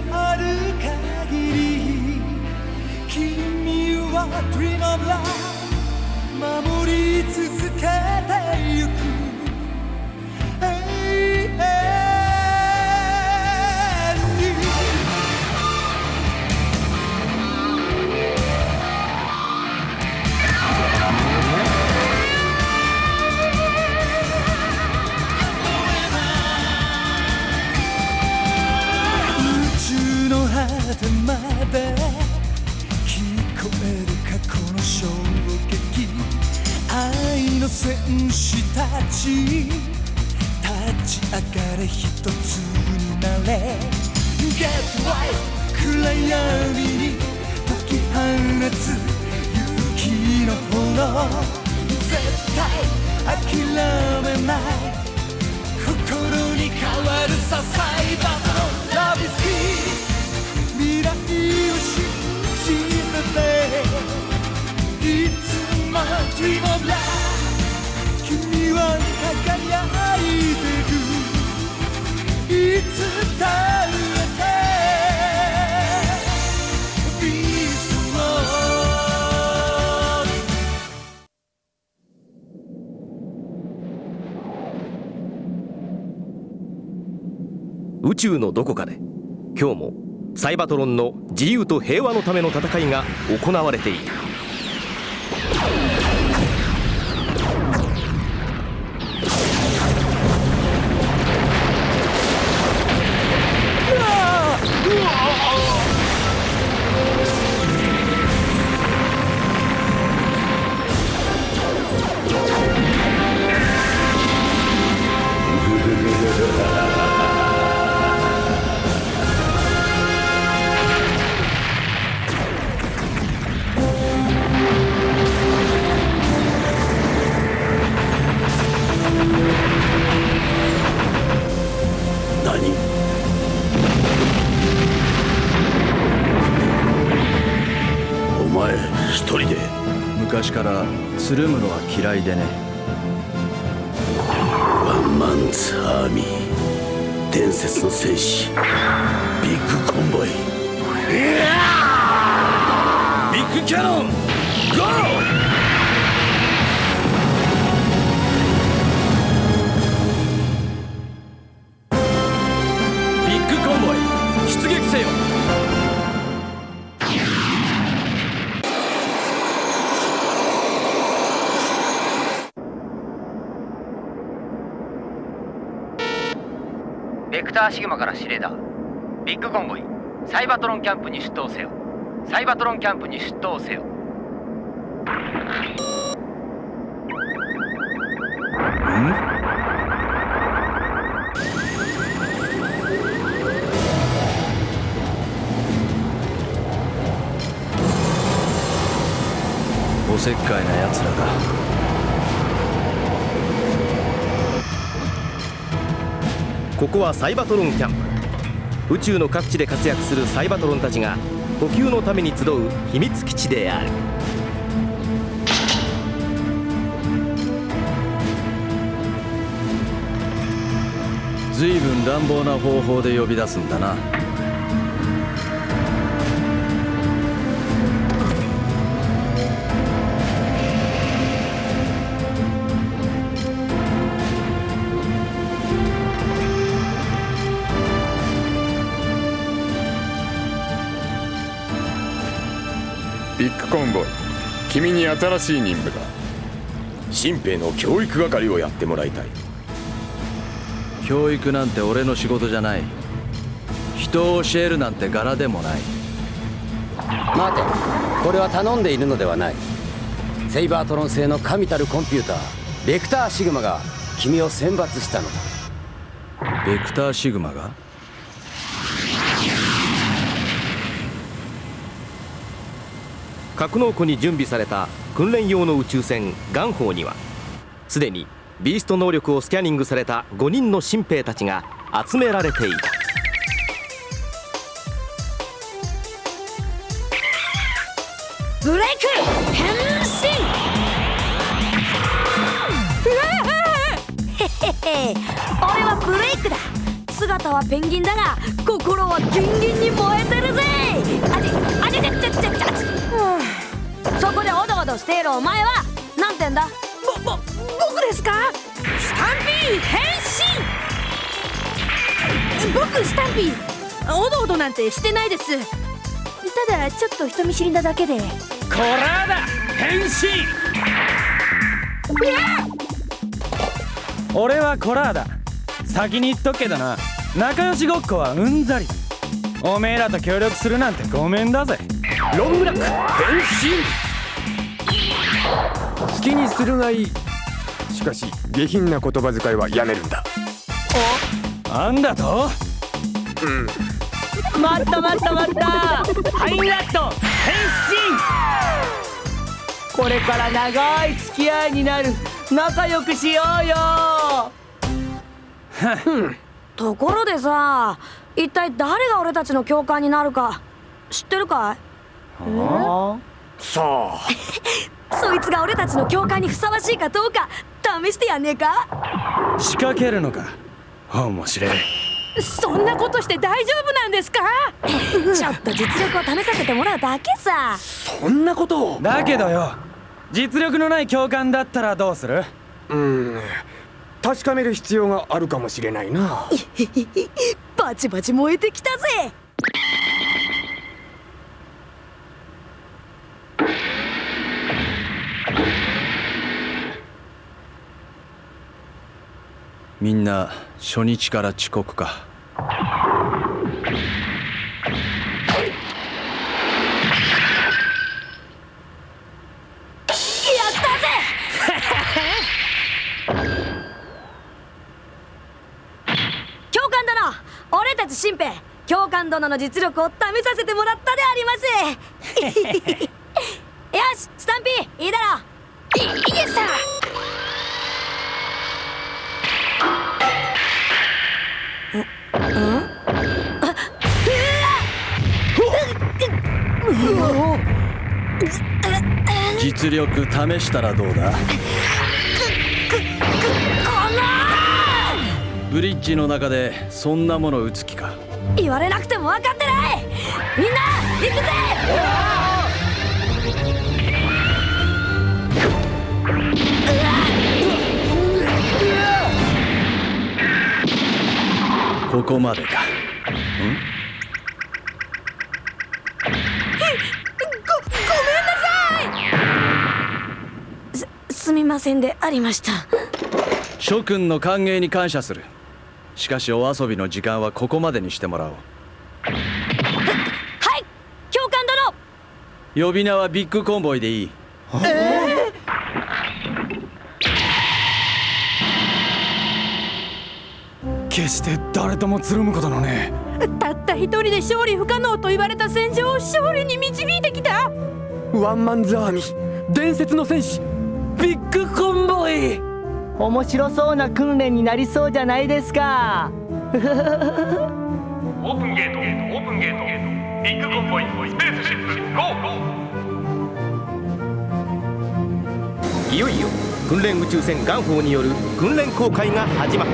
のある限り君は Dream of Love 守り続けての戦士たち。立ち上がれ一つになれ。Get right 暗闇に解き放つ勇気の炎。絶対諦めない。心に変わるさサイバーのラビスキー。未来を信じて。ていつも Dream of Love いつだってビースト宇宙のどこかで今日もサイバトロンの自由と平和のための戦いが行われていたつるむのは嫌いでね。ワンマンズアーミー。伝説の戦士。ビッグコンボイ。ビッグキャノン！ゴークターシグマから指令だ。ビッグコンボイ。サイバトロンキャンプに出頭せよ。サイバトロンキャンプに出頭せよ。おせっかいな奴らだ。ここはサイバトロンキャンプ。宇宙の各地で活躍するサイバトロンたちが補給のために集う秘密基地である。随分乱暴な方法で呼び出すんだな。ビッグコンボ。イ君に新しい任務だ。新兵の教育係をやってもらいたい。教育なんて俺の仕事じゃない。人を教えるなんて柄でもない。待て。これは頼んでいるのではない。セイバートロン製の神たるコンピューターベクターシグマが君を選抜したのだ。ベクターシグマが？格納庫に準備された訓練用の宇宙船ガンホーにはすでにビースト能力をスキャニングされた5人の新兵たちが集められていた。ブレイク!変身!へへへ俺はブレイクだ!姿はペンギンだが心はギンギンそこでおどおどしているお前はなんてんだ？ぼぼ僕ですか？スタンピー変身！僕スタンピーおどおどなんてしてないです。ただちょっと人見知りなだけで。コラーだ！変身！俺はコラーだ。先に言っとくけどな。仲良しごっこはうんざり。おめえらと協力するなんてごめんだぜ。ロングラック変身好きにするがい。いしかし下品な言葉遣いはやめるんだ。なんだと？うん。待った待った待った。ハインラット。変身。これから長い付き合いになる。仲良くしようよ。ところでさ一体誰が俺たちの教官になるか知ってるかい？さあそいつが俺たちの教官にふさわしいかどうか試してやんねえか？仕掛けるのか？面白い。そんなことして大丈夫なんですか？ちょっと実力を試させてもらうだけさ。そんなことを？だけどよ。実力のない教官だったらどうする？うん。確かめる必要があるかもしれないな。バチバチ燃えてきたぜみんな初日から遅刻か。教官殿!俺たち新兵!教官殿の実力を試させてもらったであります! よし!スタンピー!いいだろう!いいえさ実力試したらどうだ？ブリッジの中でそんなもの打つ気か？言われなくても分かってない！みんな行くぜ！ここまでかすみませんでありました。諸君の歓迎に感謝する。しかしお遊びの時間はここまでにしてもらおう。はい教官殿。呼び名はビッグコンボイでいい。決して誰ともつるむことのね。たった一人で勝利不可能と言われた戦場を勝利に導いてきた。ワンマンズアーミー伝説の戦士ビッグコンボイ。面白そうな訓練になりそうじゃないですか。オープンゲートオープンゲートビッグコンボイスペースシップゴー。いよいよ訓練宇宙船ガンホーによる訓練公開が始まっ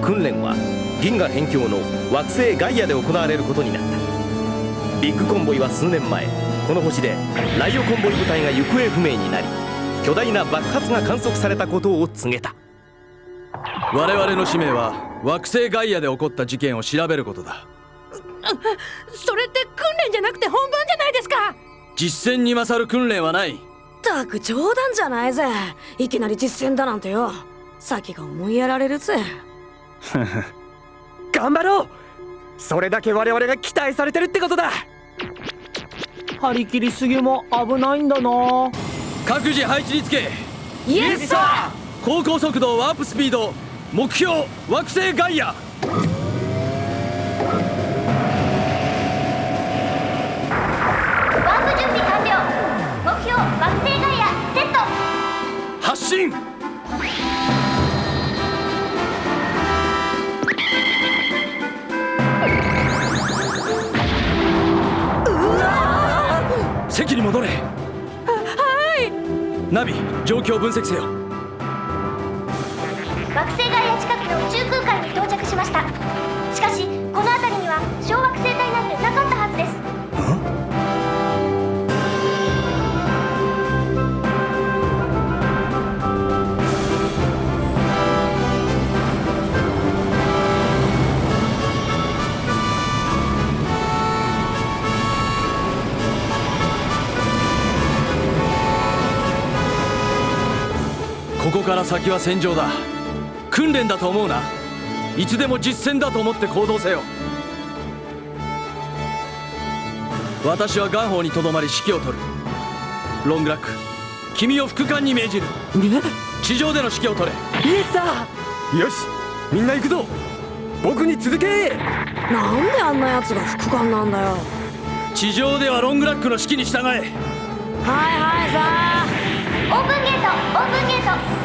た。訓練は銀河辺境の惑星ガイアで行われることになった。ビッグコンボイは数年前この星でライオコンボイ部隊が行方不明になり巨大な爆発が観測されたことを告げた。我々の使命は惑星ガイアで起こった事件を調べることだ。それって訓練じゃなくて本番じゃないですか！実戦に勝る訓練はない。たく冗談じゃないぜ。いきなり実戦だなんてよ。先が思いやられるぜ 頑張ろう。それだけ我々が期待されてるってことだ。張り切りすぎも危ないんだな。各自配置につけ。イエスサ高校速度ワープスピード目標惑星ガイア。ワープ準備完了。目標惑星ガイアセット。発進席に戻れ。はい。ナビ状況を分析せよ。惑星ガイア近くの宇宙空間に到着しましたから先は戦場だ。訓練だと思うな。いつでも実戦だと思って行動せよ。私は元宝にとどまり指揮を執る。ロングラック君を副官に命じる。地上での指揮を取れ。イエスさよしみんな行くぞ。僕に続け。なんであんなやつが副官なんだよ。地上ではロングラックの指揮に従え。はいはいさあ。オープンゲートオープンゲート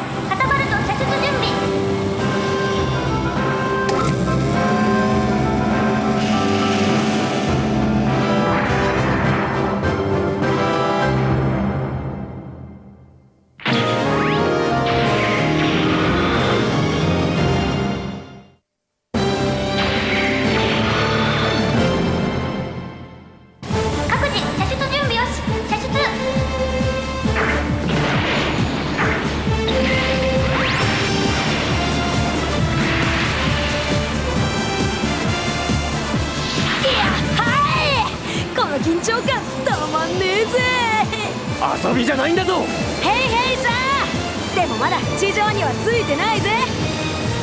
遊びじゃないんだぞ。ヘイヘイさあでもまだ地上にはついてないぜ。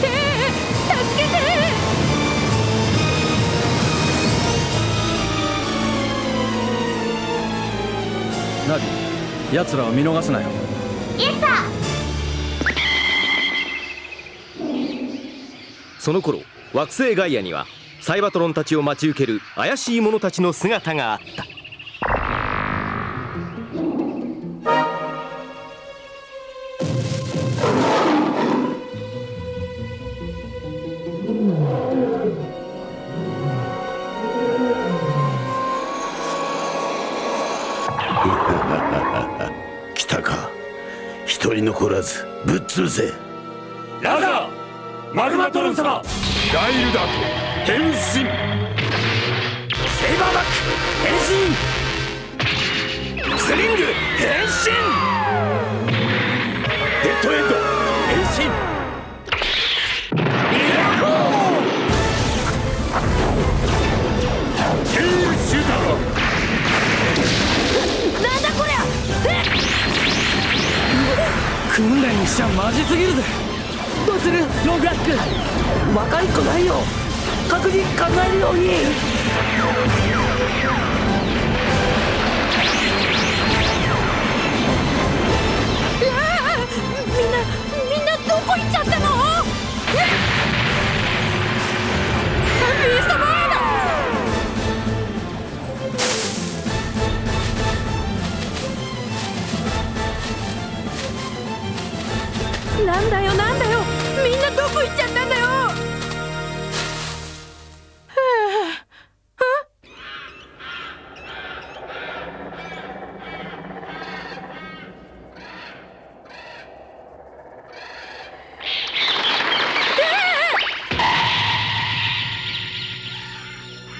ええ助けて。ナビ奴らを見逃すなよ。イエスサその頃惑星ガイアにはサイバトロンたちを待ち受ける怪しい者たちの姿があったらずぶっ潰せ。ラガーマグマトロン様。ガイルダート変身。セイバーバック変身。スリング変身。デッドエンド変身。イヤホケイルシューターなんだ訓練にしちゃマジすぎるぜ。どうする？ロングラック。若い子ないよ。確実考えるように。みんなみんなどこ行っちゃったの？え？ビースなんだよなんだよ。みんなどこ行っちゃったんだよ。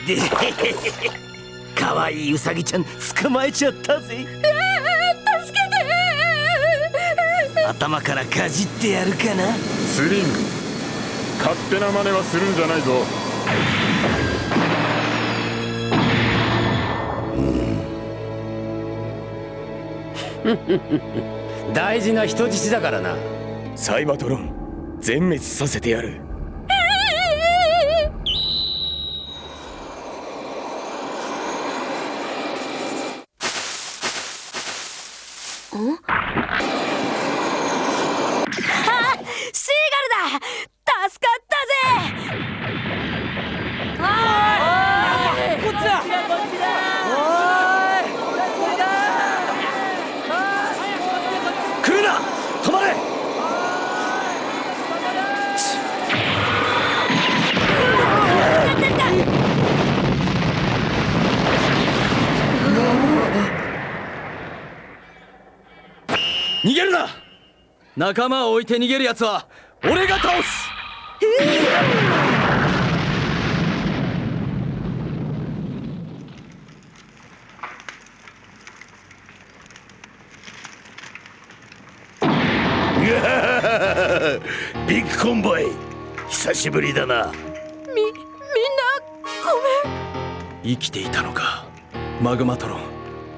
かわいいウサギちゃん捕まえちゃったぜ 頭からかじってやるかな？スリング勝手な真似はするんじゃないぞ。大事な人質だからな。サイバトロン全滅させてやる。あシーガルだ助かったぜあこっちだ来るな止まれ逃げるな仲間を置いて逃げる奴は俺が倒す。ビッグコンボイ。久しぶりだな。みみんなごめん。生きていたのかマグマトロン。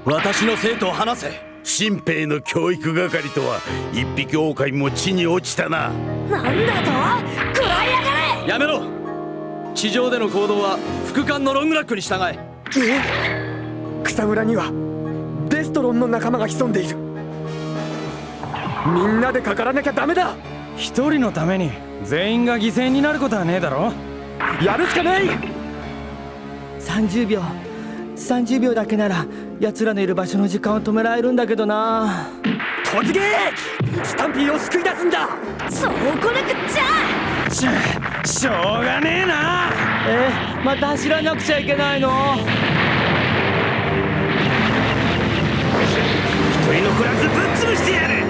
私の生徒を離せ新兵の教育係とは一匹狼も地に落ちたな。なんだと？食らいやがれやめろ。地上での行動は副官のロングラックに従え。え草むらにはデストロンの仲間が潜んでいる。みんなでかからなきゃダメだ。一人のために全員が犠牲になることはねえだろ。やるしかない！30秒30秒だけなら奴らのいる場所の時間を止められるんだけどな。突撃！スタンピーを救い出すんだ！そうこなくっちゃ！しょしょうがねえな！えまた走らなくちゃいけないの？一人残らずぶっ潰してやる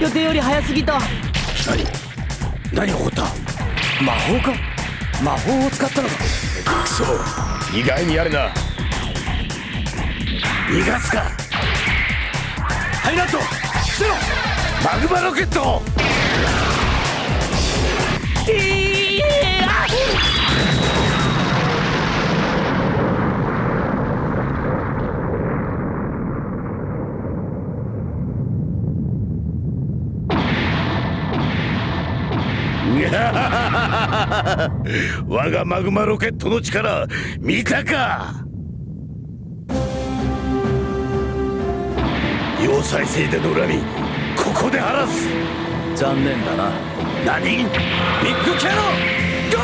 予定より早すぎた。何？何が起こった？魔法か？魔法を使ったのか？クソ。意外にやるな。逃がすか。ハイラット伏せろ。マグマロケットいや 我がマグマロケットの力見たか？要塞制での恨みここで晴らす。残念だな。何？ビッグキャノンゴ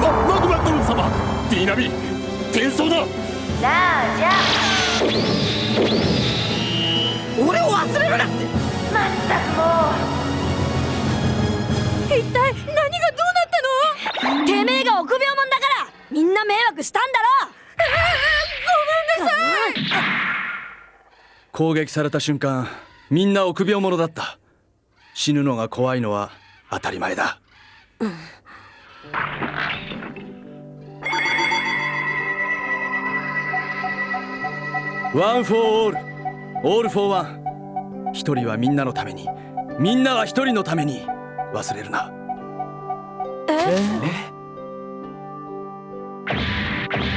ママグマン様ディーナビ転送だ。さあじゃあ。俺を忘れるなって！まったくも一体何がどうなったの？てめえが臆病者だから。みんな迷惑したんだろごめんなさい攻撃された瞬間みんな臆病者だった。死ぬのが怖いのは当たり前だ。One for all. All for one.一人はみんなのためにみんなは一人のために忘れるな。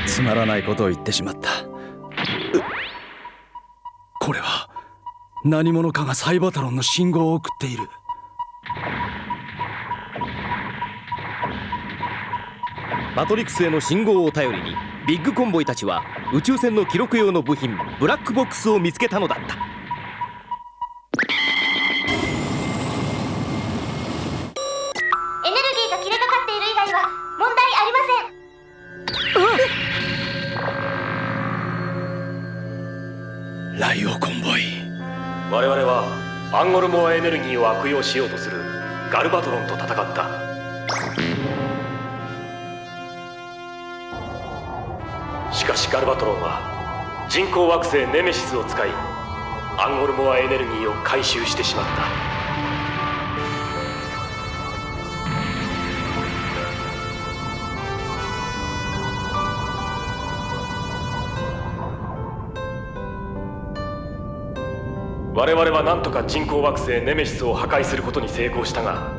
つまらないことを言ってしまった。うこれは何者かがサイバトロンの信号を送っている。マトリックスへの信号を頼りにビッグコンボイたちは宇宙船の記録用の部品ブラックボックスを見つけたのだったンゴルモアエネルギーを悪用しようとするガルバトロンと戦った。しかしガルバトロンは人工惑星ネメシスを使いアンゴルモアエネルギーを回収してしまった。我々は何とか人工惑星ネメシスを破壊することに成功したが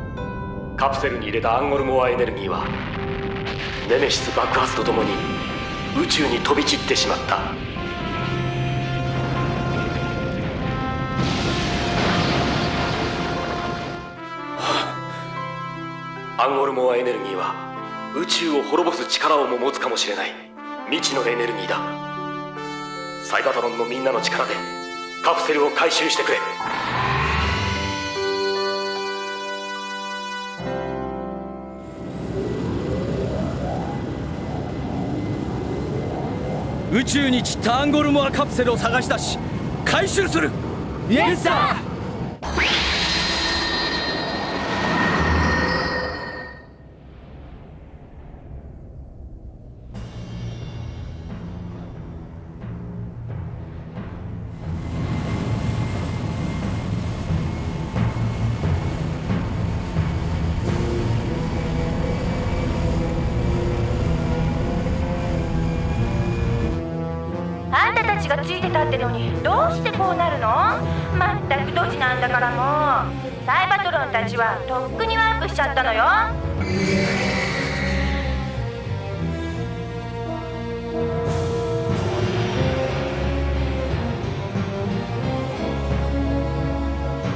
カプセルに入れたアンゴルモアエネルギーはネメシス爆発とともに宇宙に飛び散ってしまった。アンゴルモアエネルギーは宇宙を滅ぼす力をも持つかもしれない。未知のエネルギーだ。サイバトロンのみんなの力で。カプセルを回収してくれ。宇宙に散ったアンゴルモアカプセルを探し出し回収する。イエスサーこうなるの？まったくドジなんだからもう。サイバトロンたちはとっくにワープしちゃったのよ。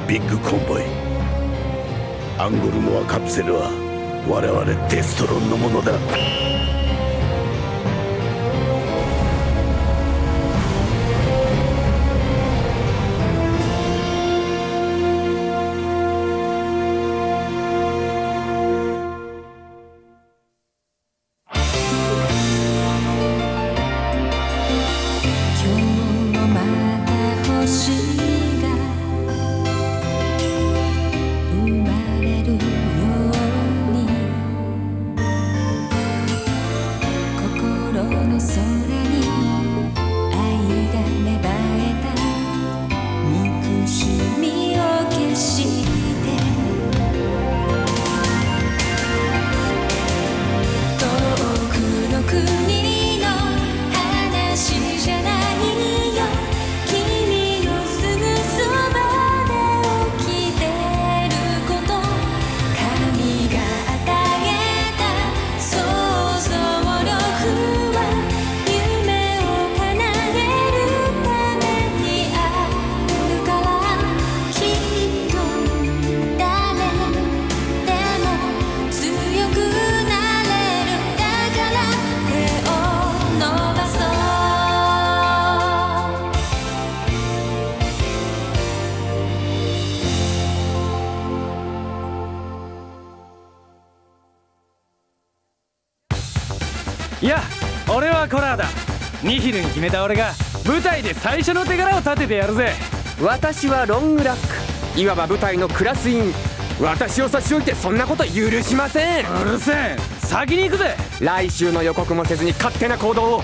ビッグコンボイ。アンゴルモアカプセルは我々デストロンのものだ。ニヒルに決めた俺が舞台で最初の手柄を立ててやるぜ。私はロングラック。いわば舞台のクラス委員私を差し置いてそんなこと許しません。うるせえ。先に行くぜ。来週の予告もせずに勝手な行動を。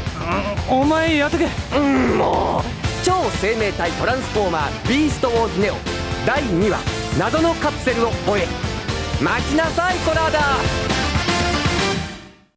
お前やっとけ。うんもう。超生命体トランスフォーマービーストウォーズネオ。第2話謎のカプセルを追え。待ちなさいコラーダ